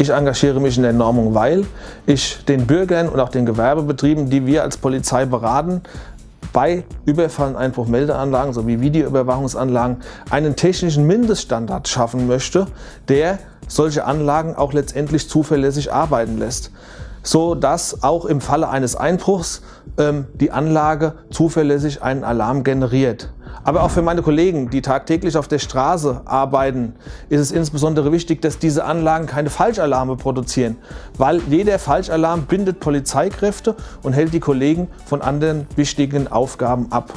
Ich engagiere mich in der Normung, weil ich den Bürgern und auch den Gewerbebetrieben, die wir als Polizei beraten, bei Überfall- und Einbruchmeldeanlagen sowie Videoüberwachungsanlagen einen technischen Mindeststandard schaffen möchte, der solche Anlagen auch letztendlich zuverlässig arbeiten lässt, so dass auch im Falle eines Einbruchs ähm, die Anlage zuverlässig einen Alarm generiert. Aber auch für meine Kollegen, die tagtäglich auf der Straße arbeiten, ist es insbesondere wichtig, dass diese Anlagen keine Falschalarme produzieren, weil jeder Falschalarm bindet Polizeikräfte und hält die Kollegen von anderen wichtigen Aufgaben ab.